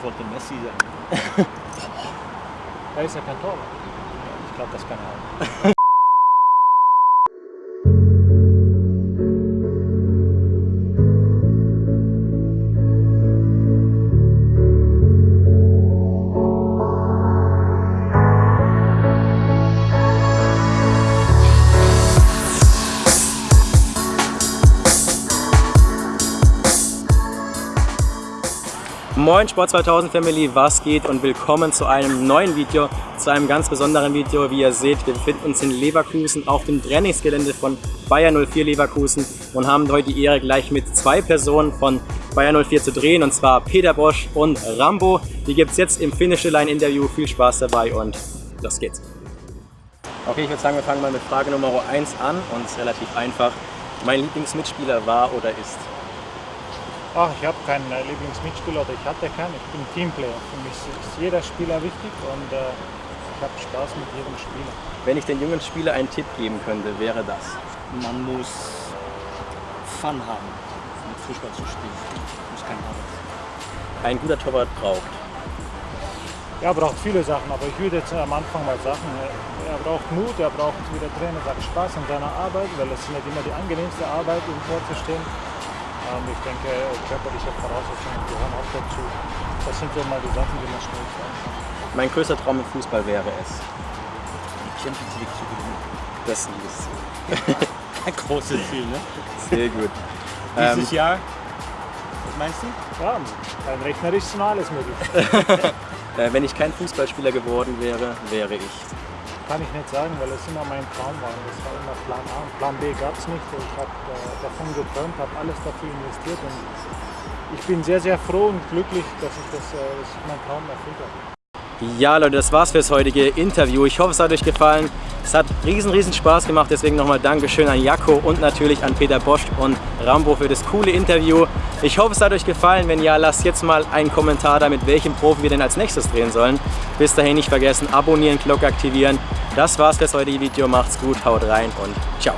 ich wollte Messi sein. Er ist ja kein Torwart. Ich glaube, das kann er auch. Moin Sport 2000 Family, was geht und willkommen zu einem neuen Video, zu einem ganz besonderen Video. Wie ihr seht, wir befinden uns in Leverkusen auf dem Trainingsgelände von Bayer 04 Leverkusen und haben heute die Ehre gleich mit zwei Personen von Bayer 04 zu drehen und zwar Peter Bosch und Rambo. Die gibt es jetzt im Finish Line Interview. Viel Spaß dabei und los geht's. Okay, ich würde sagen, wir fangen mal mit Frage Nummer 1 an und es ist relativ einfach. Mein Lieblingsmitspieler war oder ist? Ach, ich habe keinen äh, Lieblingsmitspieler oder ich hatte keinen. Ich bin Teamplayer. Für mich ist jeder Spieler wichtig und äh, ich habe Spaß mit jedem Spieler. Wenn ich den jungen Spieler einen Tipp geben könnte, wäre das? Man muss Fun haben, mit Fußball zu spielen. Muss kein Arbeit. Ein guter Torwart braucht. Er braucht viele Sachen, aber ich würde jetzt am Anfang mal sagen, er braucht Mut, er braucht, wie der Trainer sagt, Spaß an seiner Arbeit, weil es nicht immer die angenehmste Arbeit, im Tor zu stehen. Ich denke, körperliche Voraussetzungen gehören auch dazu. Das sind so mal die Sachen, die man schnell kann. Mein größter Traum im Fußball wäre es. Die Champions League zu gewinnen. Das ist ein liebes Ziel. Ein großes Ziel, ne? Sehr gut. Dieses Jahr, was meinst du? Ja, rein rechnerisch ist alles möglich. äh, wenn ich kein Fußballspieler geworden wäre, wäre ich. Kann ich nicht sagen, weil es immer mein Traum war. Das war immer Plan A. Plan B gab es nicht. Ich habe äh, davon geträumt, habe alles dafür investiert und ich bin sehr, sehr froh und glücklich, dass ich, das, äh, dass ich meinen Traum erfüllt habe. Ja Leute, das war's fürs heutige Interview. Ich hoffe, es hat euch gefallen. Es hat riesen, riesen Spaß gemacht. Deswegen nochmal Dankeschön an Jakko und natürlich an Peter Bosch und Rambo für das coole Interview. Ich hoffe, es hat euch gefallen. Wenn ja, lasst jetzt mal einen Kommentar da, mit welchem Profi wir denn als nächstes drehen sollen. Bis dahin nicht vergessen, abonnieren, Glocke aktivieren. Das war's fürs heutige Video. Macht's gut, haut rein und ciao.